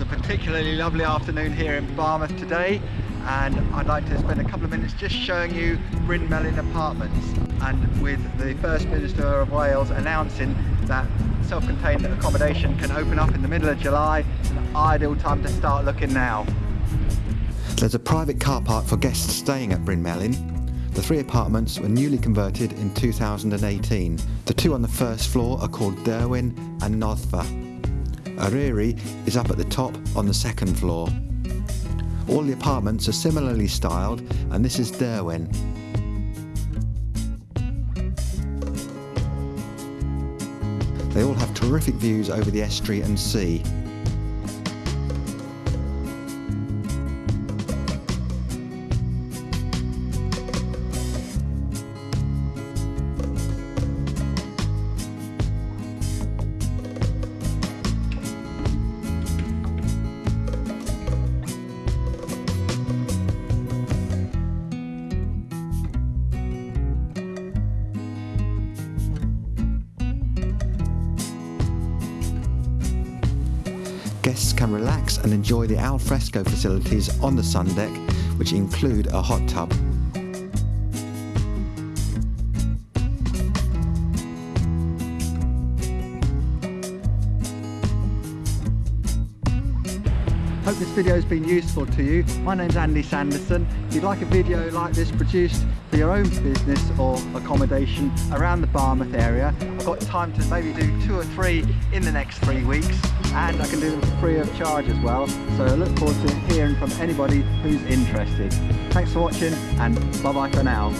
It's a particularly lovely afternoon here in Barmouth today and I'd like to spend a couple of minutes just showing you Bryn Melyn Apartments and with the First Minister of Wales announcing that self-contained accommodation can open up in the middle of July, an ideal time to start looking now. There's a private car park for guests staying at Bryn Melyn. The three apartments were newly converted in 2018. The two on the first floor are called Derwin and Noddfa. Eryri is up at the top on the second floor. All the apartments are similarly styled and this is Derwin. They all have terrific views over the estuary and sea. Guests can relax and enjoy the alfresco facilities on the sun deck, which include a hot tub. Hope this video has been useful to you. My name's Andy Sanderson. If you'd like a video like this produced for your own business or accommodation around the Barmouth area, I've got time to maybe do two or three in the next three weeks and I can do them free of charge as well. So I look forward to hearing from anybody who's interested. Thanks for watching and bye bye for now.